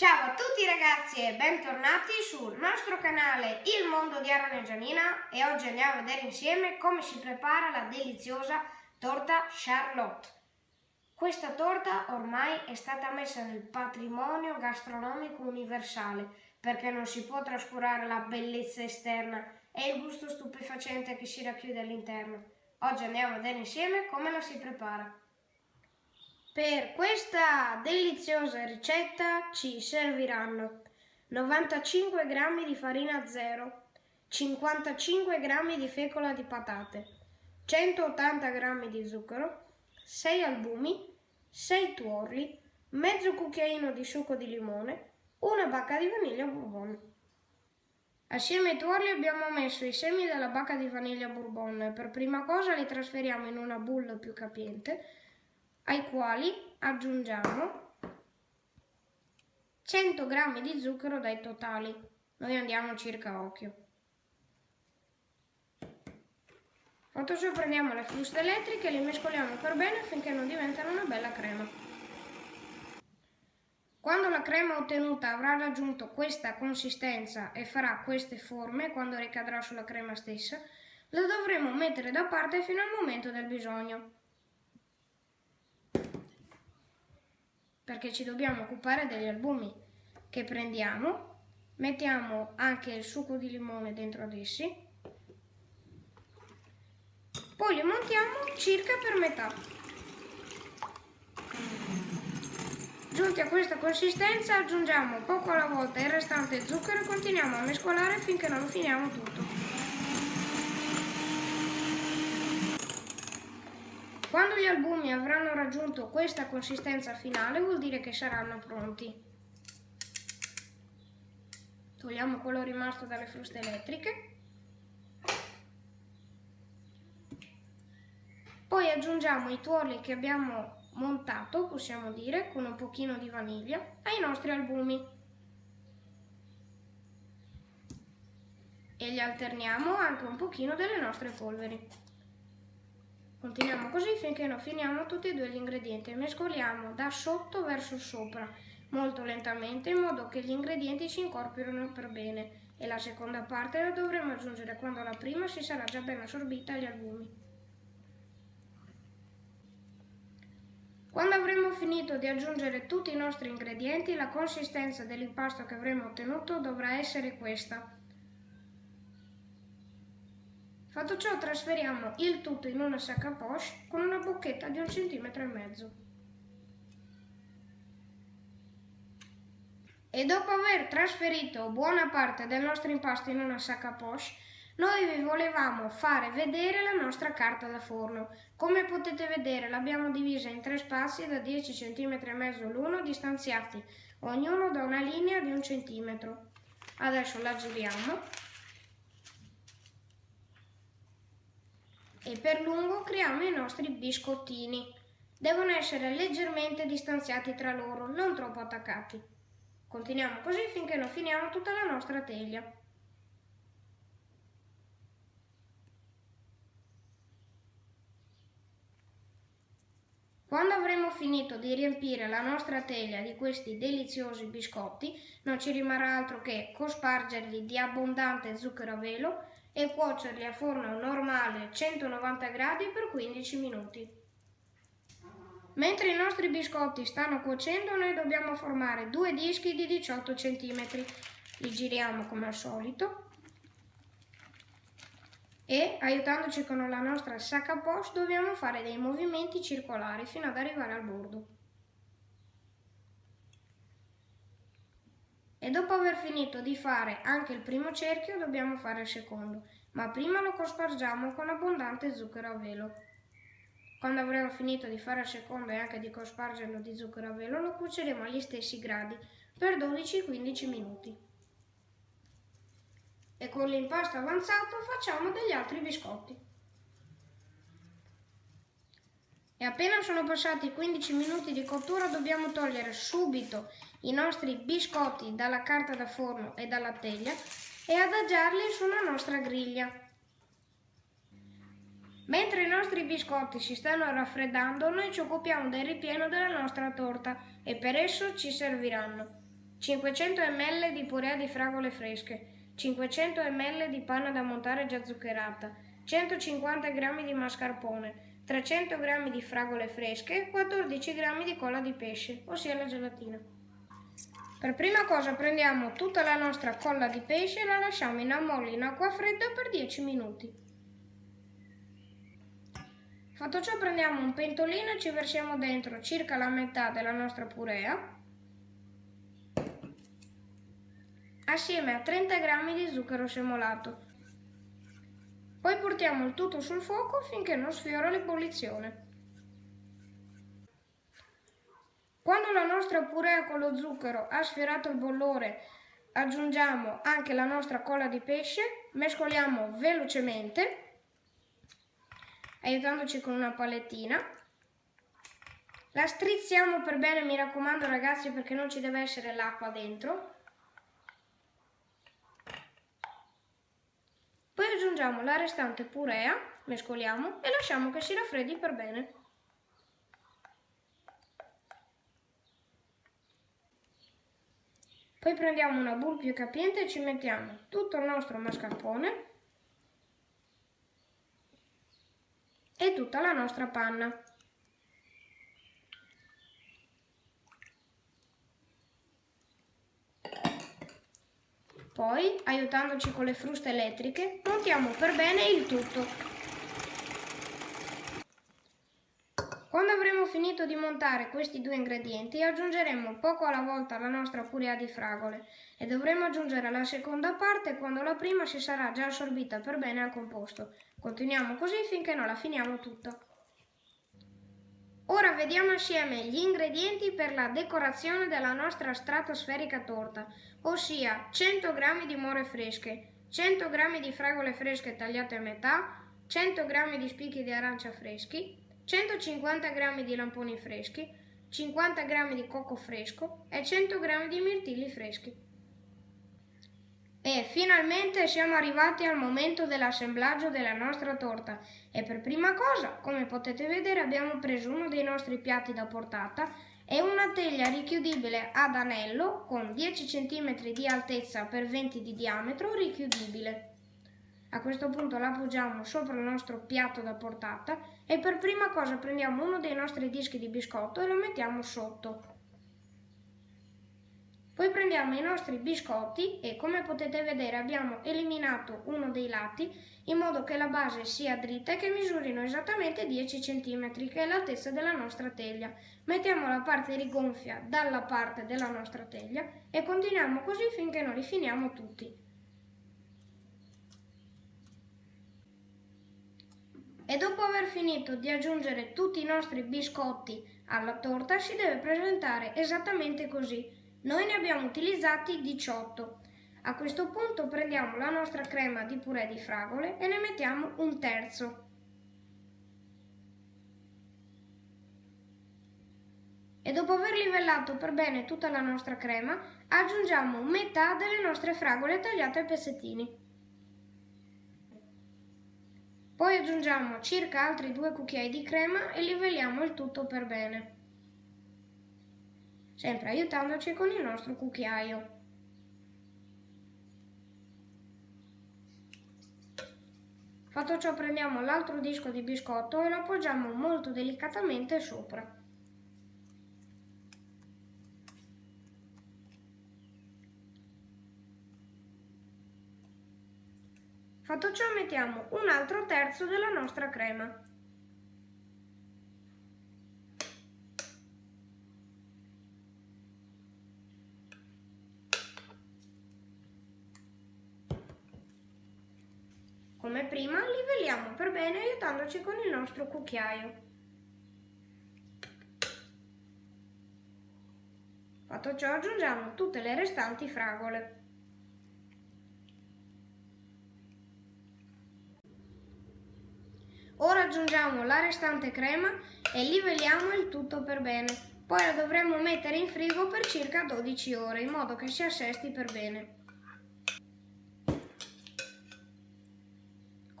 Ciao a tutti ragazzi e bentornati sul nostro canale Il Mondo di Aaron e Gianina e oggi andiamo a vedere insieme come si prepara la deliziosa torta Charlotte. Questa torta ormai è stata messa nel patrimonio gastronomico universale perché non si può trascurare la bellezza esterna e il gusto stupefacente che si racchiude all'interno. Oggi andiamo a vedere insieme come la si prepara. Per questa deliziosa ricetta ci serviranno 95 g di farina zero, 55 g di fecola di patate, 180 g di zucchero, 6 albumi, 6 tuorli, mezzo cucchiaino di succo di limone, una bacca di vaniglia bourbon. Assieme ai tuorli abbiamo messo i semi della bacca di vaniglia bourbon. Per prima cosa li trasferiamo in una bolla più capiente ai quali aggiungiamo 100 g di zucchero dai totali. Noi andiamo circa a occhio. Ciò prendiamo le fruste elettriche e le mescoliamo per bene finché non diventano una bella crema. Quando la crema ottenuta avrà raggiunto questa consistenza e farà queste forme quando ricadrà sulla crema stessa, la dovremo mettere da parte fino al momento del bisogno. Perché ci dobbiamo occupare degli albumi che prendiamo, mettiamo anche il succo di limone dentro ad essi, poi li montiamo circa per metà. Giunti a questa consistenza aggiungiamo poco alla volta il restante zucchero e continuiamo a mescolare finché non finiamo tutto. Quando gli albumi avranno raggiunto questa consistenza finale vuol dire che saranno pronti. Togliamo quello rimasto dalle fruste elettriche. Poi aggiungiamo i tuorli che abbiamo montato, possiamo dire, con un pochino di vaniglia, ai nostri albumi. E gli alterniamo anche un pochino delle nostre polveri. Continuiamo così finché non finiamo tutti e due gli ingredienti. Mescoliamo da sotto verso sopra, molto lentamente, in modo che gli ingredienti si incorporino per bene. E la seconda parte la dovremo aggiungere quando la prima si sarà già ben assorbita agli albumi. Quando avremo finito di aggiungere tutti i nostri ingredienti, la consistenza dell'impasto che avremo ottenuto dovrà essere questa. Fatto ciò trasferiamo il tutto in una sacca poche con una bocchetta di un centimetro e mezzo. E dopo aver trasferito buona parte del nostro impasto in una sacca poche, noi vi volevamo fare vedere la nostra carta da forno. Come potete vedere l'abbiamo divisa in tre spazi da 10 cm e mezzo l'uno distanziati, ognuno da una linea di un centimetro. Adesso la giriamo e per lungo creiamo i nostri biscottini. Devono essere leggermente distanziati tra loro, non troppo attaccati. Continuiamo così finché non finiamo tutta la nostra teglia. Quando avremo finito di riempire la nostra teglia di questi deliziosi biscotti, non ci rimarrà altro che cospargerli di abbondante zucchero a velo e cuocerli a forno normale 190 gradi per 15 minuti. Mentre i nostri biscotti stanno cuocendo noi dobbiamo formare due dischi di 18 cm. Li giriamo come al solito e aiutandoci con la nostra sacca poche dobbiamo fare dei movimenti circolari fino ad arrivare al bordo. E dopo aver finito di fare anche il primo cerchio dobbiamo fare il secondo, ma prima lo cospargiamo con abbondante zucchero a velo. Quando avremo finito di fare il secondo e anche di cospargerlo di zucchero a velo lo cuoceremo agli stessi gradi per 12-15 minuti. E con l'impasto avanzato facciamo degli altri biscotti. E appena sono passati 15 minuti di cottura dobbiamo togliere subito i nostri biscotti dalla carta da forno e dalla teglia e adagiarli sulla nostra griglia. Mentre i nostri biscotti si stanno raffreddando, noi ci occupiamo del ripieno della nostra torta e per esso ci serviranno 500 ml di purea di fragole fresche, 500 ml di panna da montare già zuccherata, 150 g di mascarpone, 300 g di fragole fresche, 14 g di colla di pesce, ossia la gelatina. Per prima cosa prendiamo tutta la nostra colla di pesce e la lasciamo in ammollo in acqua fredda per 10 minuti. Fatto ciò prendiamo un pentolino e ci versiamo dentro circa la metà della nostra purea assieme a 30 g di zucchero semolato. Poi portiamo il tutto sul fuoco finché non sfiora l'ebollizione. Quando la nostra purea con lo zucchero ha sfiorato il bollore, aggiungiamo anche la nostra colla di pesce, mescoliamo velocemente, aiutandoci con una palettina. La strizziamo per bene, mi raccomando ragazzi, perché non ci deve essere l'acqua dentro. Poi aggiungiamo la restante purea, mescoliamo e lasciamo che si raffreddi per bene. Poi prendiamo una bowl più capiente e ci mettiamo tutto il nostro mascarpone e tutta la nostra panna. Poi, aiutandoci con le fruste elettriche, montiamo per bene il tutto. Quando avremo finito di montare questi due ingredienti aggiungeremo poco alla volta la nostra purea di fragole e dovremo aggiungere la seconda parte quando la prima si sarà già assorbita per bene al composto. Continuiamo così finché non la finiamo tutta. Ora vediamo assieme gli ingredienti per la decorazione della nostra stratosferica torta, ossia 100 g di more fresche, 100 g di fragole fresche tagliate a metà, 100 g di spicchi di arancia freschi, 150 g di lamponi freschi, 50 g di cocco fresco e 100 g di mirtilli freschi. E finalmente siamo arrivati al momento dell'assemblaggio della nostra torta e per prima cosa, come potete vedere, abbiamo preso uno dei nostri piatti da portata e una teglia richiudibile ad anello con 10 cm di altezza per 20 di diametro richiudibile. A questo punto la appoggiamo sopra il nostro piatto da portata e per prima cosa prendiamo uno dei nostri dischi di biscotto e lo mettiamo sotto. Poi prendiamo i nostri biscotti e come potete vedere abbiamo eliminato uno dei lati in modo che la base sia dritta e che misurino esattamente 10 cm che è l'altezza della nostra teglia. Mettiamo la parte rigonfia dalla parte della nostra teglia e continuiamo così finché non li finiamo tutti. E dopo aver finito di aggiungere tutti i nostri biscotti alla torta si deve presentare esattamente così noi ne abbiamo utilizzati 18. A questo punto prendiamo la nostra crema di purè di fragole e ne mettiamo un terzo. E dopo aver livellato per bene tutta la nostra crema, aggiungiamo metà delle nostre fragole tagliate a pezzettini. Poi aggiungiamo circa altri due cucchiai di crema e livelliamo il tutto per bene sempre aiutandoci con il nostro cucchiaio. Fatto ciò prendiamo l'altro disco di biscotto e lo appoggiamo molto delicatamente sopra. Fatto ciò mettiamo un altro terzo della nostra crema. Come prima livelliamo per bene aiutandoci con il nostro cucchiaio. Fatto ciò aggiungiamo tutte le restanti fragole. Ora aggiungiamo la restante crema e livelliamo il tutto per bene. Poi la dovremo mettere in frigo per circa 12 ore in modo che si assesti per bene.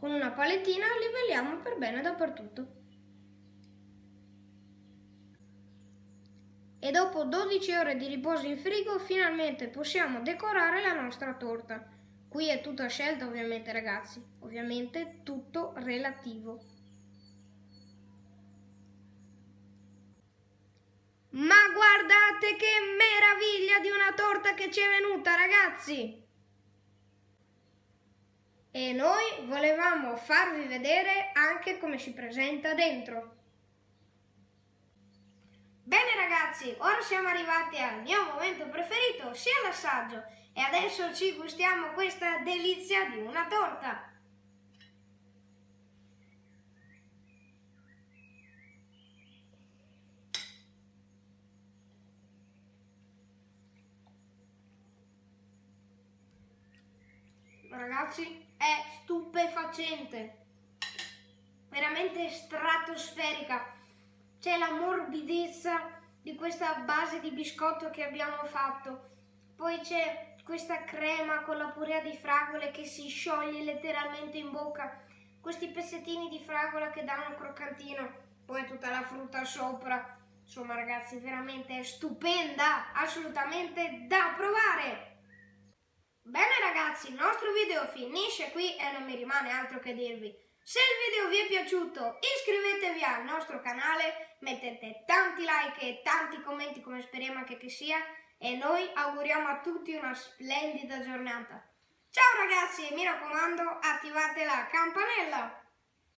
Con una palettina livelliamo per bene dappertutto. e dopo 12 ore di riposo in frigo finalmente possiamo decorare la nostra torta. Qui è tutta scelta ovviamente ragazzi, ovviamente tutto relativo. Ma guardate che meraviglia di una torta che ci è venuta ragazzi! E noi volevamo farvi vedere anche come si presenta dentro. Bene ragazzi, ora siamo arrivati al mio momento preferito, sia l'assaggio, e adesso ci gustiamo questa delizia di una torta. Ragazzi, è stupefacente, veramente stratosferica. C'è la morbidezza di questa base di biscotto che abbiamo fatto, poi c'è questa crema con la purea di fragole che si scioglie letteralmente in bocca, questi pezzettini di fragola che danno croccantino, poi tutta la frutta sopra. Insomma ragazzi, veramente stupenda, assolutamente da provare! Ragazzi, il nostro video finisce qui e non mi rimane altro che dirvi. Se il video vi è piaciuto iscrivetevi al nostro canale, mettete tanti like e tanti commenti come speriamo anche che sia e noi auguriamo a tutti una splendida giornata. Ciao ragazzi e mi raccomando attivate la campanella!